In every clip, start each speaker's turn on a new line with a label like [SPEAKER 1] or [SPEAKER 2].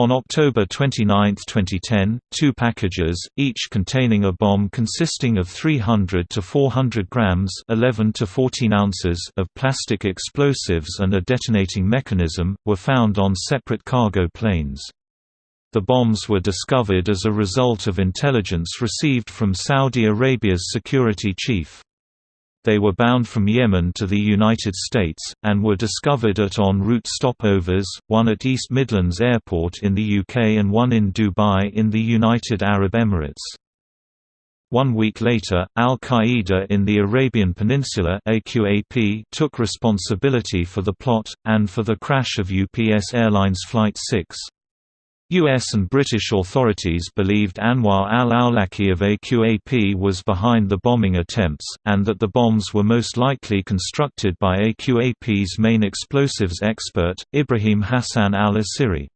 [SPEAKER 1] On October 29, 2010, two packages, each containing a bomb consisting of 300 to 400 grams 11 to 14 ounces of plastic explosives and a detonating mechanism, were found on separate cargo planes. The bombs were discovered as a result of intelligence received from Saudi Arabia's security chief. They were bound from Yemen to the United States, and were discovered at en route stopovers, one at East Midlands Airport in the UK and one in Dubai in the United Arab Emirates. One week later, al-Qaeda in the Arabian Peninsula AQAP took responsibility for the plot, and for the crash of UPS Airlines Flight 6. U.S. and British authorities believed Anwar al-Awlaki of AQAP was behind the bombing attempts, and that the bombs were most likely constructed by AQAP's main explosives expert, Ibrahim Hassan al-Asiri.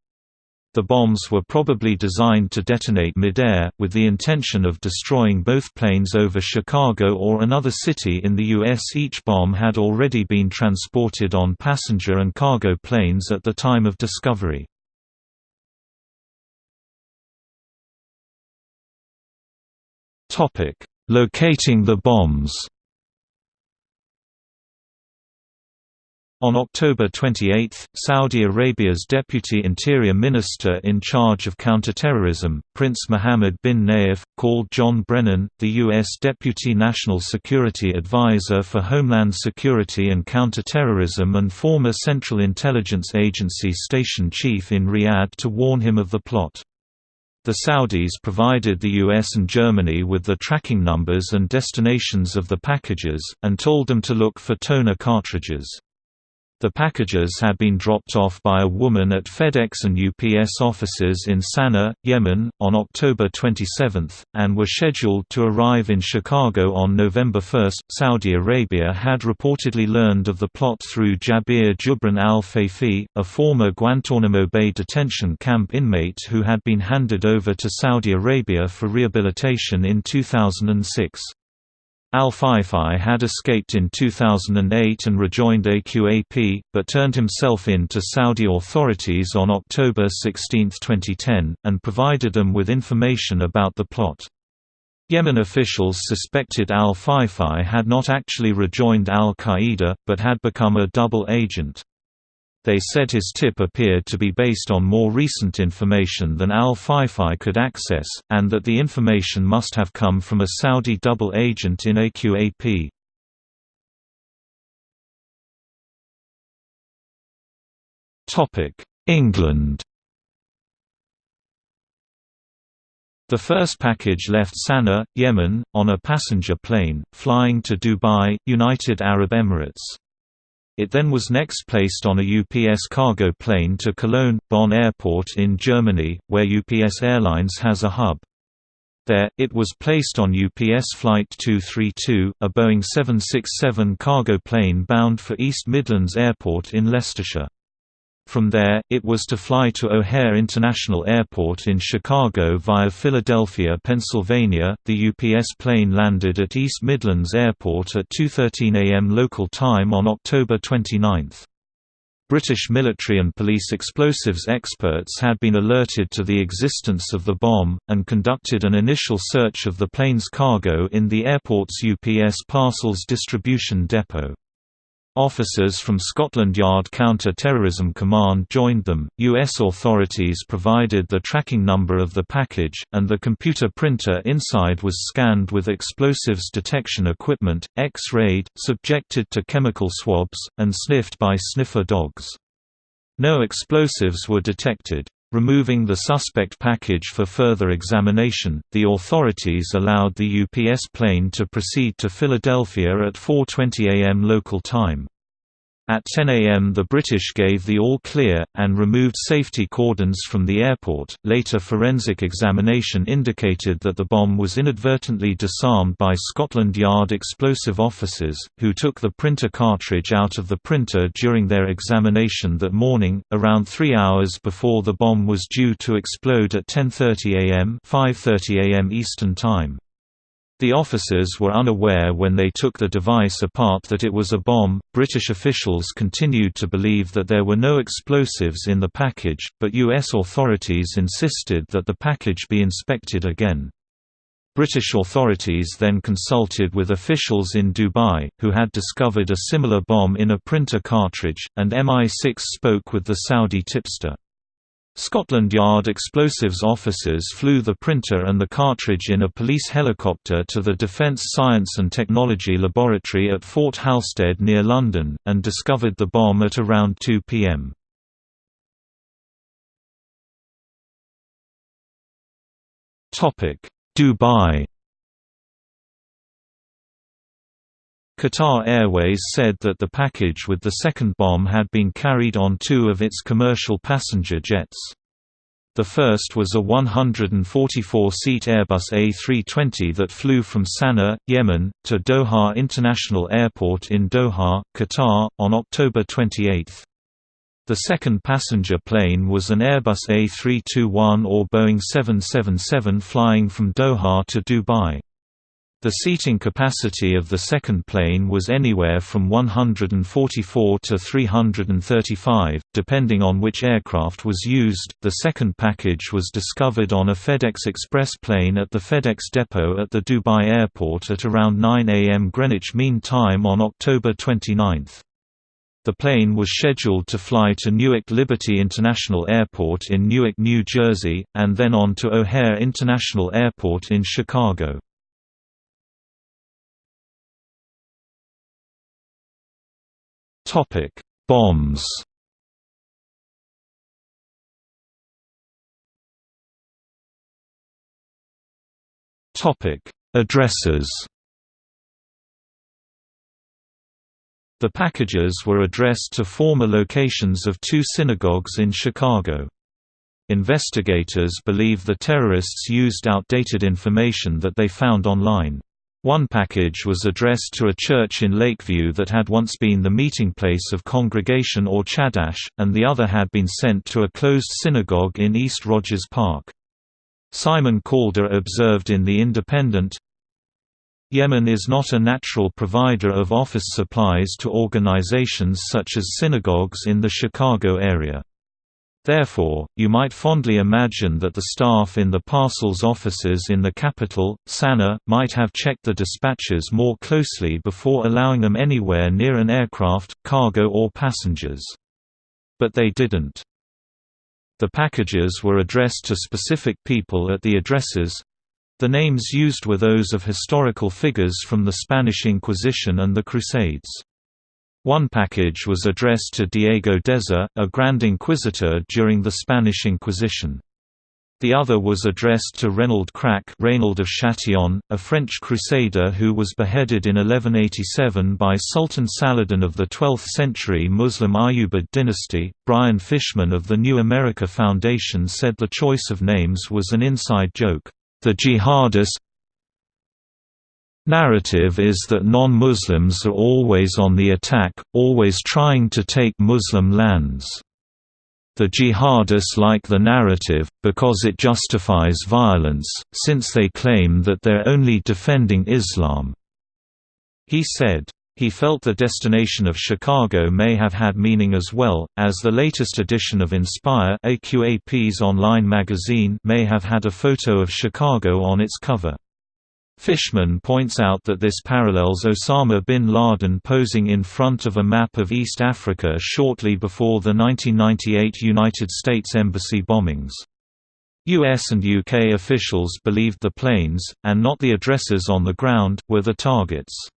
[SPEAKER 1] The bombs were probably designed to detonate midair, with the intention of destroying both planes over Chicago or another city in the U.S. Each bomb had already been transported on passenger and cargo planes at the time of discovery. Locating the bombs. On October 28, Saudi Arabia's Deputy Interior Minister in charge of counterterrorism, Prince Mohammed bin Nayef, called John Brennan, the U.S. Deputy National Security Advisor for Homeland Security and Counterterrorism and former Central Intelligence Agency station chief in Riyadh to warn him of the plot. The Saudis provided the US and Germany with the tracking numbers and destinations of the packages, and told them to look for toner cartridges. The packages had been dropped off by a woman at FedEx and UPS offices in Sana'a, Yemen, on October 27, and were scheduled to arrive in Chicago on November 1. Saudi Arabia had reportedly learned of the plot through Jabir Jubran al-Fayfi, a former Guantanamo Bay detention camp inmate who had been handed over to Saudi Arabia for rehabilitation in 2006. Al-Fayfi had escaped in 2008 and rejoined AQAP, but turned himself in to Saudi authorities on October 16, 2010, and provided them with information about the plot. Yemen officials suspected al-Fayfi had not actually rejoined al-Qaeda, but had become a double agent. They said his tip appeared to be based on more recent information than al-Fayfi could access, and that the information must have come from a Saudi double agent in AQAP. England The first package left Sana'a, Yemen, on a passenger plane, flying to Dubai, United Arab Emirates. It then was next placed on a UPS cargo plane to Cologne, Bonn Airport in Germany, where UPS Airlines has a hub. There, it was placed on UPS Flight 232, a Boeing 767 cargo plane bound for East Midlands Airport in Leicestershire. From there, it was to fly to O'Hare International Airport in Chicago via Philadelphia, Pennsylvania. The UPS plane landed at East Midlands Airport at 2:13 a.m. local time on October 29. British military and police explosives experts had been alerted to the existence of the bomb, and conducted an initial search of the plane's cargo in the airport's UPS parcels distribution depot. Officers from Scotland Yard Counter-Terrorism Command joined them. U.S. authorities provided the tracking number of the package, and the computer printer inside was scanned with explosives detection equipment, X-rayed, subjected to chemical swabs, and sniffed by sniffer dogs. No explosives were detected. Removing the suspect package for further examination, the authorities allowed the UPS plane to proceed to Philadelphia at 4.20 am local time. At 10 am the British gave the all-clear, and removed safety cordons from the airport. Later forensic examination indicated that the bomb was inadvertently disarmed by Scotland Yard explosive officers, who took the printer cartridge out of the printer during their examination that morning, around three hours before the bomb was due to explode at 10.30 am 5.30 am Eastern Time. The officers were unaware when they took the device apart that it was a bomb. British officials continued to believe that there were no explosives in the package, but U.S. authorities insisted that the package be inspected again. British authorities then consulted with officials in Dubai, who had discovered a similar bomb in a printer cartridge, and MI6 spoke with the Saudi tipster. Scotland Yard explosives officers flew the printer and the cartridge in a police helicopter to the Defence Science and Technology Laboratory at Fort Halstead near London, and discovered the bomb at around 2 pm. Dubai Qatar Airways said that the package with the second bomb had been carried on two of its commercial passenger jets. The first was a 144-seat Airbus A320 that flew from Sana'a, Yemen, to Doha International Airport in Doha, Qatar, on October 28. The second passenger plane was an Airbus A321 or Boeing 777 flying from Doha to Dubai. The seating capacity of the second plane was anywhere from 144 to 335, depending on which aircraft was used. The second package was discovered on a FedEx Express plane at the FedEx depot at the Dubai airport at around 9 a.m. Greenwich Mean Time on October 29. The plane was scheduled to fly to Newark Liberty International Airport in Newark, New Jersey, and then on to O'Hare International Airport in Chicago. Topic: Bombs. Topic: Addresses. The packages were addressed to former locations of two synagogues in Chicago. Investigators believe the terrorists used outdated information that they found online. One package was addressed to a church in Lakeview that had once been the meeting place of congregation or chadash, and the other had been sent to a closed synagogue in East Rogers Park. Simon Calder observed in The Independent, Yemen is not a natural provider of office supplies to organizations such as synagogues in the Chicago area. Therefore, you might fondly imagine that the staff in the parcels offices in the capital, Sana'a, might have checked the dispatches more closely before allowing them anywhere near an aircraft, cargo or passengers. But they didn't. The packages were addressed to specific people at the addresses. The names used were those of historical figures from the Spanish Inquisition and the Crusades. One package was addressed to Diego Deza, a Grand Inquisitor during the Spanish Inquisition. The other was addressed to Reynald Krak Reynaud of Châtillon, a French crusader who was beheaded in 1187 by Sultan Saladin of the 12th century Muslim Ayyubid dynasty. Brian Fishman of the New America Foundation said the choice of names was an inside joke. The jihadis Narrative is that non-Muslims are always on the attack, always trying to take Muslim lands. The jihadists like the narrative, because it justifies violence, since they claim that they're only defending Islam." He said. He felt the destination of Chicago may have had meaning as well, as the latest edition of Inspire AQAP's online magazine may have had a photo of Chicago on its cover. Fishman points out that this parallels Osama bin Laden posing in front of a map of East Africa shortly before the 1998 United States Embassy bombings. US and UK officials believed the planes, and not the addresses on the ground, were the targets.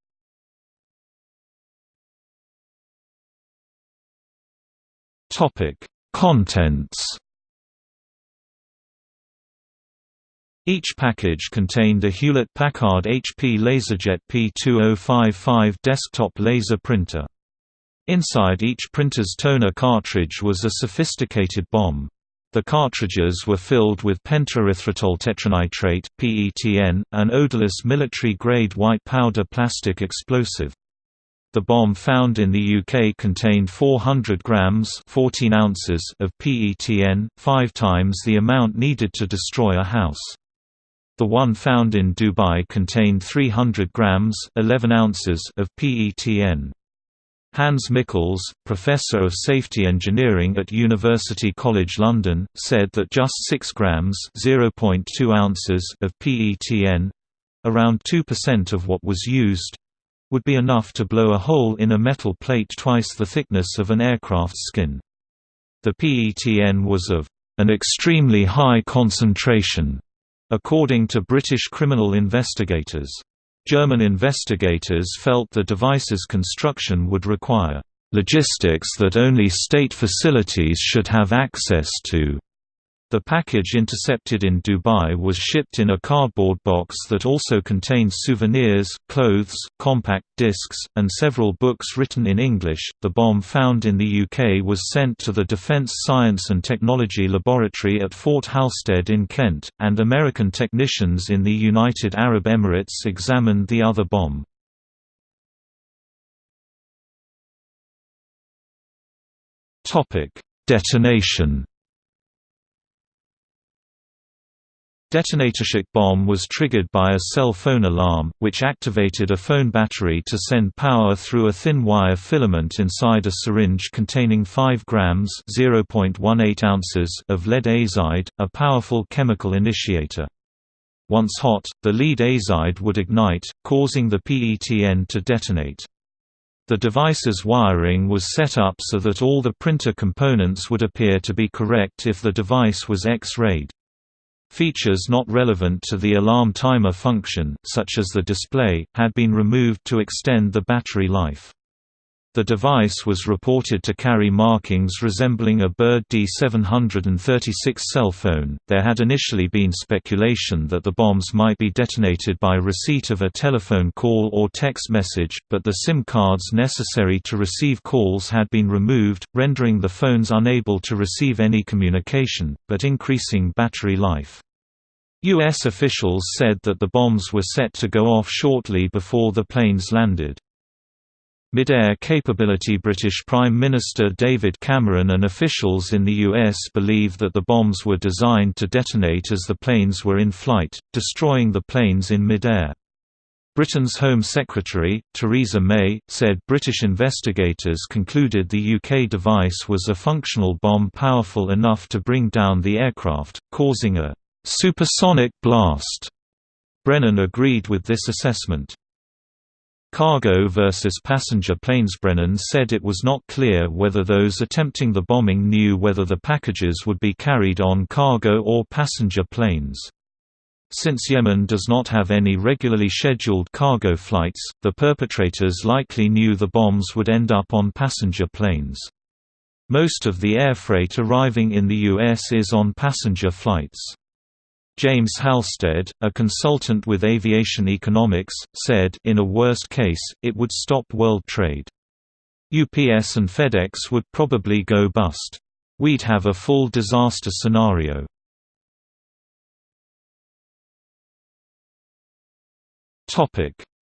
[SPEAKER 1] Contents Each package contained a Hewlett-Packard HP LaserJet P2055 desktop laser printer. Inside each printer's toner cartridge was a sophisticated bomb. The cartridges were filled with pentaerythritol tetranitrate (PETN), an odorless military-grade white powder plastic explosive. The bomb found in the UK contained 400 grams 14 ounces of PETN, five times the amount needed to destroy a house. The one found in Dubai contained 300 grams 11 ounces of PETN. Hans Michels, professor of safety engineering at University College London, said that just 6 grams (0.2 ounces) of PETN, around 2% of what was used, would be enough to blow a hole in a metal plate twice the thickness of an aircraft's skin. The PETN was of an extremely high concentration, according to British criminal investigators. German investigators felt the device's construction would require logistics that only state facilities should have access to. The package intercepted in Dubai was shipped in a cardboard box that also contained souvenirs, clothes, compact discs, and several books written in English. The bomb found in the UK was sent to the Defence Science and Technology Laboratory at Fort Halstead in Kent, and American technicians in the United Arab Emirates examined the other bomb. Detonation Detonatorship bomb was triggered by a cell phone alarm, which activated a phone battery to send power through a thin wire filament inside a syringe containing 5 grams (0.18 ounces) of lead azide, a powerful chemical initiator. Once hot, the lead azide would ignite, causing the PETN to detonate. The device's wiring was set up so that all the printer components would appear to be correct if the device was X-rayed. Features not relevant to the alarm timer function, such as the display, had been removed to extend the battery life. The device was reported to carry markings resembling a Bird D736 cell phone. There had initially been speculation that the bombs might be detonated by receipt of a telephone call or text message, but the SIM cards necessary to receive calls had been removed, rendering the phones unable to receive any communication, but increasing battery life. U.S. officials said that the bombs were set to go off shortly before the planes landed. Mid-air capability British Prime Minister David Cameron and officials in the US believe that the bombs were designed to detonate as the planes were in flight, destroying the planes in mid-air. Britain's Home Secretary, Theresa May, said British investigators concluded the UK device was a functional bomb powerful enough to bring down the aircraft, causing a supersonic blast. Brennan agreed with this assessment. Cargo versus passenger planes Brennan said it was not clear whether those attempting the bombing knew whether the packages would be carried on cargo or passenger planes. Since Yemen does not have any regularly scheduled cargo flights, the perpetrators likely knew the bombs would end up on passenger planes. Most of the air freight arriving in the U.S. is on passenger flights. James Halstead, a consultant with aviation economics, said in a worst case, it would stop world trade. UPS and FedEx would probably go bust. We'd have a full disaster scenario.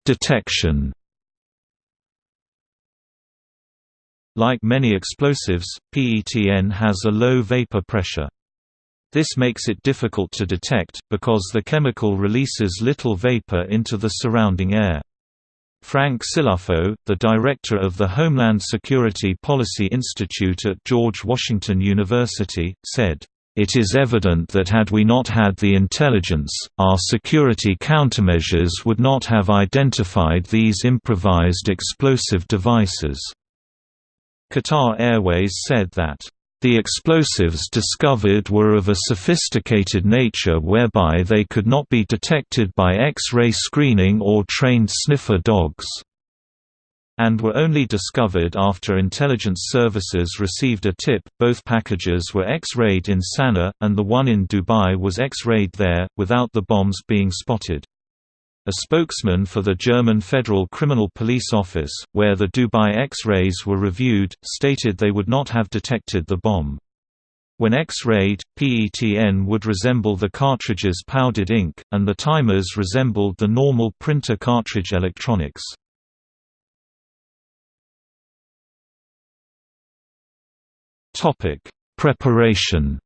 [SPEAKER 1] Detection Like many explosives, PETN has a low vapor pressure. This makes it difficult to detect, because the chemical releases little vapor into the surrounding air. Frank Cilluffo, the director of the Homeland Security Policy Institute at George Washington University, said, "...it is evident that had we not had the intelligence, our security countermeasures would not have identified these improvised explosive devices." Qatar Airways said that the explosives discovered were of a sophisticated nature whereby they could not be detected by X-ray screening or trained sniffer dogs and were only discovered after intelligence services received a tip. Both packages were X-rayed in Sana'a, and the one in Dubai was X-rayed there, without the bombs being spotted. A spokesman for the German Federal Criminal Police Office, where the Dubai X-rays were reviewed, stated they would not have detected the bomb. When X-rayed, PETN would resemble the cartridge's powdered ink, and the timers resembled the normal printer cartridge electronics. Preparation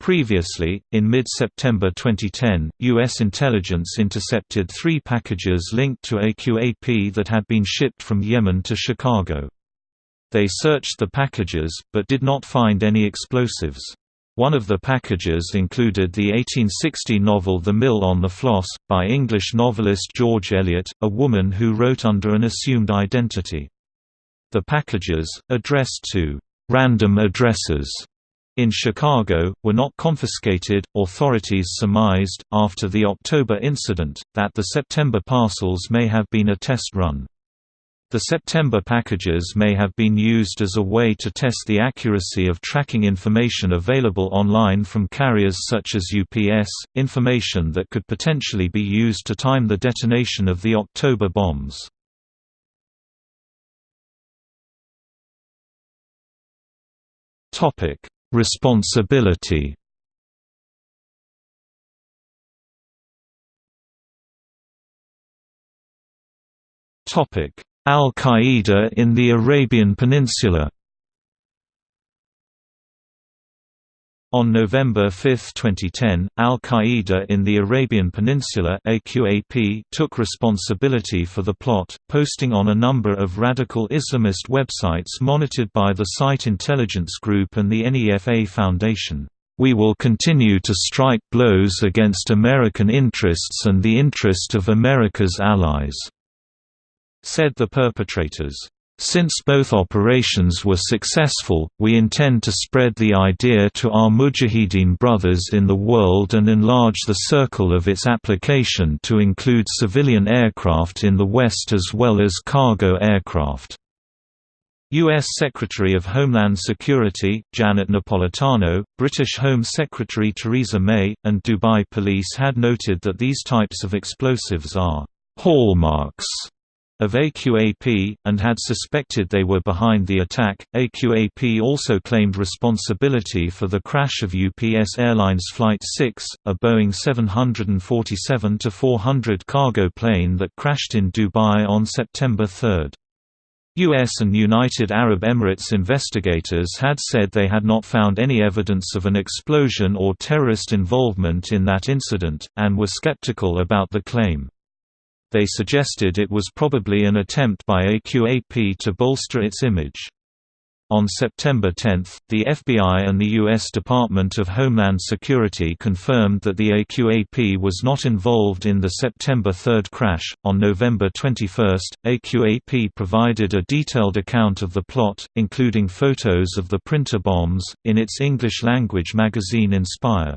[SPEAKER 1] Previously, in mid-September 2010, U.S. intelligence intercepted three packages linked to AQAP that had been shipped from Yemen to Chicago. They searched the packages, but did not find any explosives. One of the packages included the 1860 novel The Mill on the Floss, by English novelist George Eliot, a woman who wrote under an assumed identity. The packages, addressed to random addresses in Chicago, were not confiscated. Authorities surmised, after the October incident, that the September parcels may have been a test run. The September packages may have been used as a way to test the accuracy of tracking information available online from carriers such as UPS, information that could potentially be used to time the detonation of the October bombs. Responsibility. Al-Qaeda in the Arabian Peninsula On November 5, 2010, Al-Qaeda in the Arabian Peninsula AQAP took responsibility for the plot, posting on a number of radical Islamist websites monitored by the Site Intelligence Group and the NEFA Foundation. We will continue to strike blows against American interests and the interest of America's allies, said the perpetrators. Since both operations were successful, we intend to spread the idea to our Mujahideen brothers in the world and enlarge the circle of its application to include civilian aircraft in the West as well as cargo aircraft. U.S. Secretary of Homeland Security, Janet Napolitano, British Home Secretary Theresa May, and Dubai police had noted that these types of explosives are hallmarks of AQAP, and had suspected they were behind the attack. AQAP also claimed responsibility for the crash of UPS Airlines Flight 6, a Boeing 747-400 cargo plane that crashed in Dubai on September 3. U.S. and United Arab Emirates investigators had said they had not found any evidence of an explosion or terrorist involvement in that incident, and were skeptical about the claim. They suggested it was probably an attempt by AQAP to bolster its image. On September 10, the FBI and the U.S. Department of Homeland Security confirmed that the AQAP was not involved in the September 3 crash. On November 21, AQAP provided a detailed account of the plot, including photos of the printer bombs, in its English language magazine Inspire.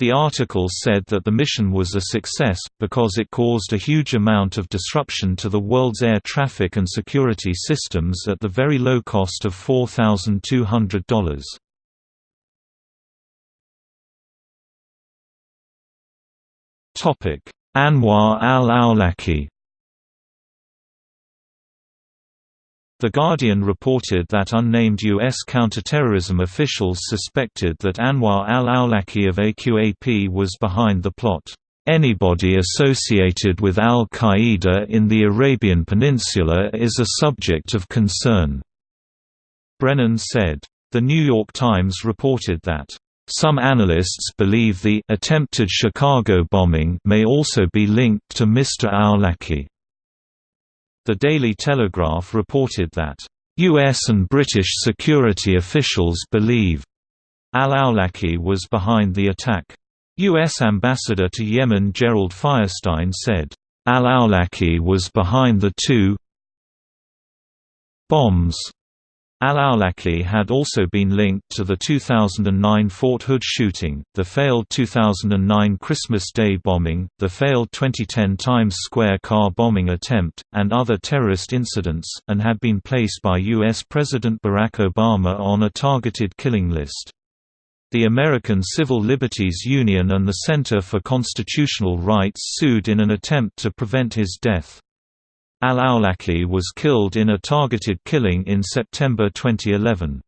[SPEAKER 1] The article said that the mission was a success, because it caused a huge amount of disruption to the world's air traffic and security systems at the very low cost of $4,200. Anwar al-Awlaki The Guardian reported that unnamed U.S. counterterrorism officials suspected that Anwar al-Awlaki of AQAP was behind the plot. Anybody associated with al-Qaeda in the Arabian Peninsula is a subject of concern." Brennan said. The New York Times reported that, "...some analysts believe the attempted Chicago bombing may also be linked to Mr. Awlaki." The Daily Telegraph reported that, "...U.S. and British security officials believe al-Awlaki was behind the attack." U.S. Ambassador to Yemen Gerald Feierstein said, Al-Awlaki was behind the two bombs Al-Awlaki had also been linked to the 2009 Fort Hood shooting, the failed 2009 Christmas Day bombing, the failed 2010 Times Square car bombing attempt, and other terrorist incidents, and had been placed by U.S. President Barack Obama on a targeted killing list. The American Civil Liberties Union and the Center for Constitutional Rights sued in an attempt to prevent his death. Al-Awlaki was killed in a targeted killing in September 2011.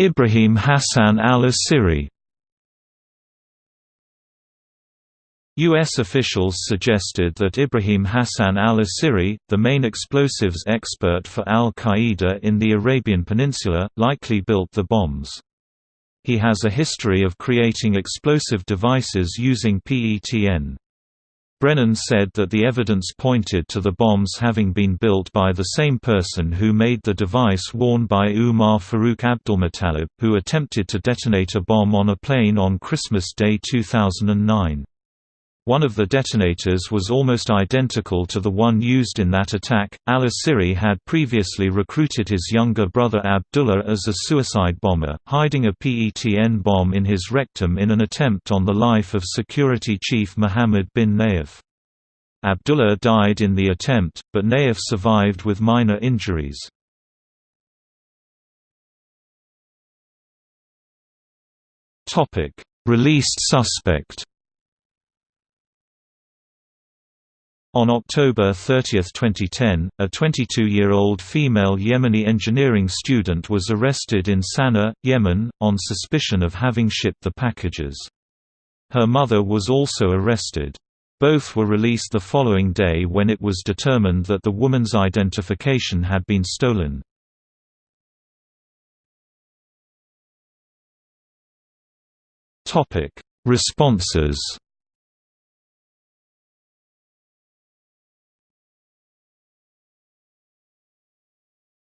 [SPEAKER 1] Ibrahim Hassan al-Asiri U.S. officials suggested that Ibrahim Hassan al-Asiri, the main explosives expert for al-Qaeda in the Arabian Peninsula, likely built the bombs. He has a history of creating explosive devices using PETN. Brennan said that the evidence pointed to the bombs having been built by the same person who made the device worn by Umar Farouk Abdulmutallab, who attempted to detonate a bomb on a plane on Christmas Day 2009. One of the detonators was almost identical to the one used in that attack. Al Asiri had previously recruited his younger brother Abdullah as a suicide bomber, hiding a PETN bomb in his rectum in an attempt on the life of security chief Mohammed bin Nayef. Abdullah died in the attempt, but Nayef survived with minor injuries. Released suspect On October 30, 2010, a 22-year-old female Yemeni engineering student was arrested in Sana'a, Yemen, on suspicion of having shipped the packages. Her mother was also arrested. Both were released the following day when it was determined that the woman's identification had been stolen. Responses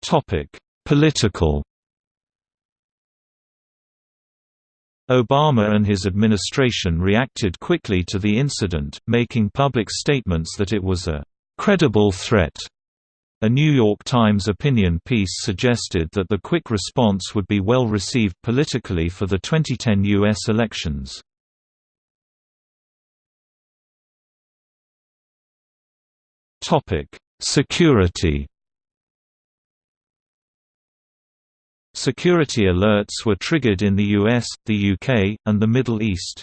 [SPEAKER 1] Topic: Political. Obama and his administration reacted quickly to the incident, making public statements that it was a credible threat. A New York Times opinion piece suggested that the quick response would be well received politically for the 2010 U.S. elections. Security Security alerts were triggered in the US, the UK, and the Middle East.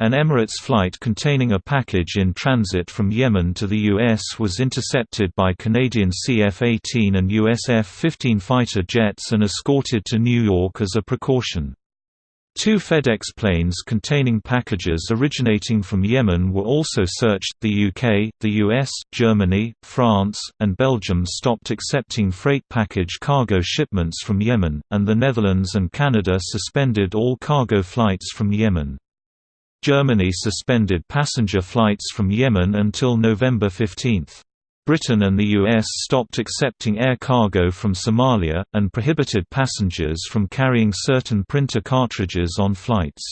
[SPEAKER 1] An Emirates flight containing a package in transit from Yemen to the U.S. was intercepted by Canadian CF-18 and US F-15 fighter jets and escorted to New York as a precaution. Two FedEx planes containing packages originating from Yemen were also searched. The UK, the US, Germany, France, and Belgium stopped accepting freight package cargo shipments from Yemen, and the Netherlands and Canada suspended all cargo flights from Yemen. Germany suspended passenger flights from Yemen until November 15. Britain and the US stopped accepting air cargo from Somalia, and prohibited passengers from carrying certain printer cartridges on flights.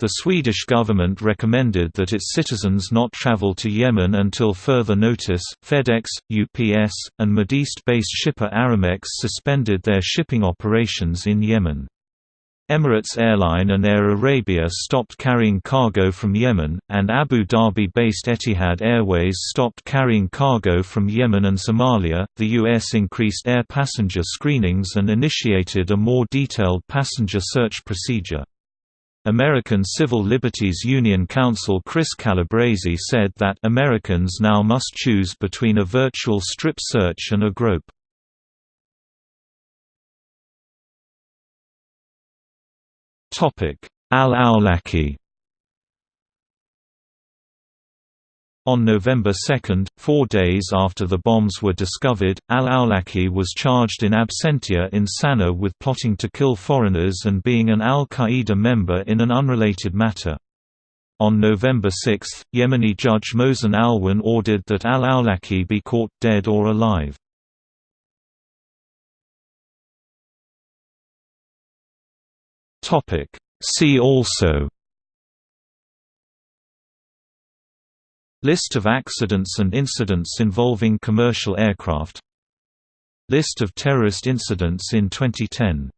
[SPEAKER 1] The Swedish government recommended that its citizens not travel to Yemen until further notice. FedEx, UPS, and Mideast-based shipper Aramex suspended their shipping operations in Yemen. Emirates Airline and Air Arabia stopped carrying cargo from Yemen, and Abu Dhabi-based Etihad Airways stopped carrying cargo from Yemen and Somalia. The U.S. increased air passenger screenings and initiated a more detailed passenger search procedure. American Civil Liberties Union counsel Chris Calabrese said that Americans now must choose between a virtual strip search and a grope. Al-Awlaki On November 2, four days after the bombs were discovered, al-Awlaki was charged in absentia in Sana'a with plotting to kill foreigners and being an al-Qaeda member in an unrelated matter. On November 6, Yemeni judge Mohsen Alwan ordered that al-Awlaki be caught dead or alive. Topic. See also. List of accidents and incidents involving commercial aircraft. List of terrorist incidents in 2010